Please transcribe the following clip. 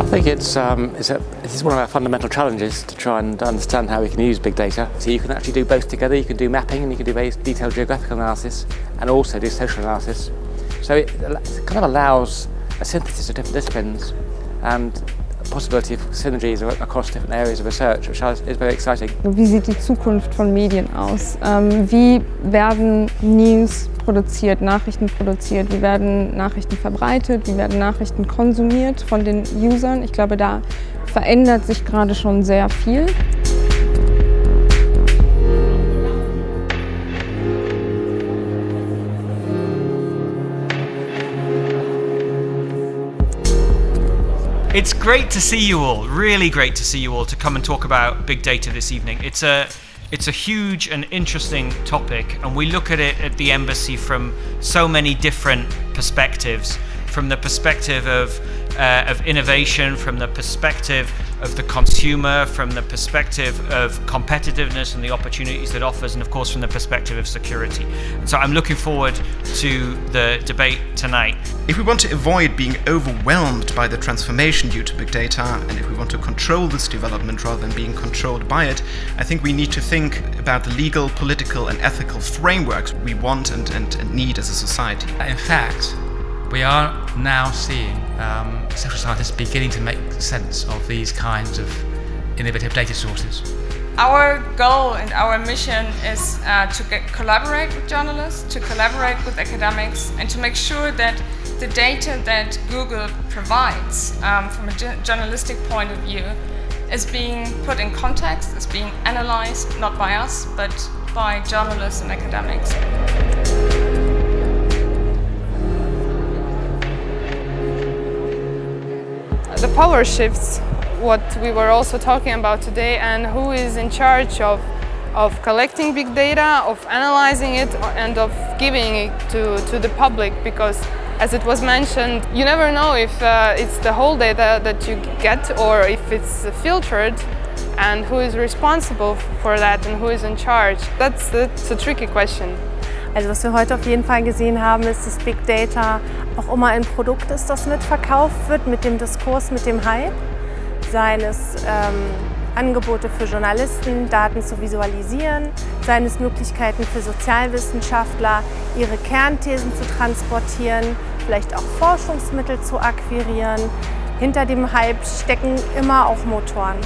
I think it's, um, it's, a, one of our fundamental challenges to try and understand how we can use big data. So you can actually do both together. You can do mapping and you can do very detailed geographical analysis and also do social analysis. So it kind of allows a synthesis of different disciplines and possibility of synergies across different areas of research, which is very exciting. Wie sieht die Zukunft von Medien aus? Ähm, wie werden News produziert, Nachrichten produziert, wie werden Nachrichten verbreitet, wie werden Nachrichten konsumiert von den Usern? Ich glaube, da verändert sich gerade schon sehr viel. It's great to see you all, really great to see you all to come and talk about big data this evening. It's a it's a huge and interesting topic and we look at it at the embassy from so many different perspectives from the perspective of uh, of innovation, from the perspective of the consumer, from the perspective of competitiveness and the opportunities that offers, and of course from the perspective of security. And so I'm looking forward to the debate tonight. If we want to avoid being overwhelmed by the transformation due to big data, and if we want to control this development rather than being controlled by it, I think we need to think about the legal, political and ethical frameworks we want and, and, and need as a society. In fact, we are now seeing um, social scientists beginning to make sense of these kinds of innovative data sources. Our goal and our mission is uh, to get, collaborate with journalists, to collaborate with academics, and to make sure that the data that Google provides um, from a journalistic point of view is being put in context, is being analyzed, not by us, but by journalists and academics. The power shifts, what we were also talking about today, and who is in charge of, of collecting big data, of analyzing it, and of giving it to, to the public, because as it was mentioned, you never know if uh, it's the whole data that you get or if it's filtered and who is responsible for that and who is in charge. That's, that's a tricky question. Also was wir heute auf jeden Fall gesehen haben, ist, dass Big Data auch immer ein Produkt ist, das mitverkauft wird mit dem Diskurs, mit dem Hype. Seien es ähm, Angebote für Journalisten, Daten zu visualisieren, seien es Möglichkeiten für Sozialwissenschaftler, ihre Kernthesen zu transportieren, vielleicht auch Forschungsmittel zu akquirieren. Hinter dem Hype stecken immer auch Motoren.